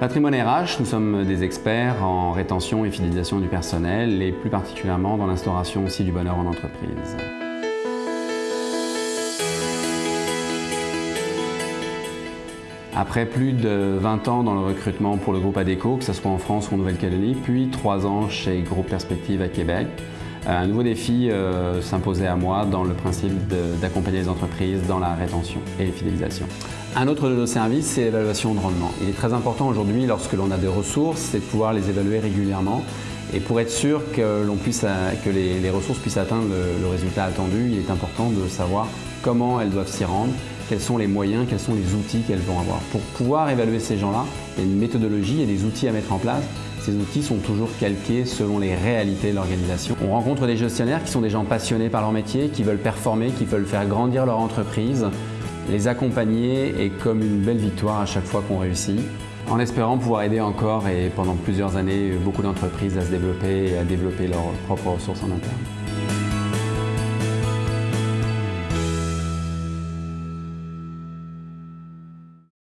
Patrimoine RH, nous sommes des experts en rétention et fidélisation du personnel et plus particulièrement dans l'instauration aussi du bonheur en entreprise. Après plus de 20 ans dans le recrutement pour le groupe ADECO, que ce soit en France ou en Nouvelle-Calédonie, puis 3 ans chez Groupe Perspective à Québec, un nouveau défi euh, s'imposait à moi dans le principe d'accompagner les entreprises dans la rétention et fidélisation. Un autre de nos services, c'est l'évaluation de rendement. Il est très important aujourd'hui, lorsque l'on a des ressources, c'est de pouvoir les évaluer régulièrement. Et pour être sûr que, puisse, que les, ressources puissent atteindre le, le résultat attendu, il est important de savoir comment elles doivent s'y rendre, quels sont les moyens, quels sont les outils qu'elles vont avoir. Pour pouvoir évaluer ces gens-là, il y a une méthodologie et des outils à mettre en place. Ces outils sont toujours calqués selon les réalités de l'organisation. On rencontre des gestionnaires qui sont des gens passionnés par leur métier, qui veulent performer, qui veulent faire grandir leur entreprise, les accompagner est comme une belle victoire à chaque fois qu'on réussit, en espérant pouvoir aider encore et pendant plusieurs années beaucoup d'entreprises à se développer et à développer leurs propres ressources en interne.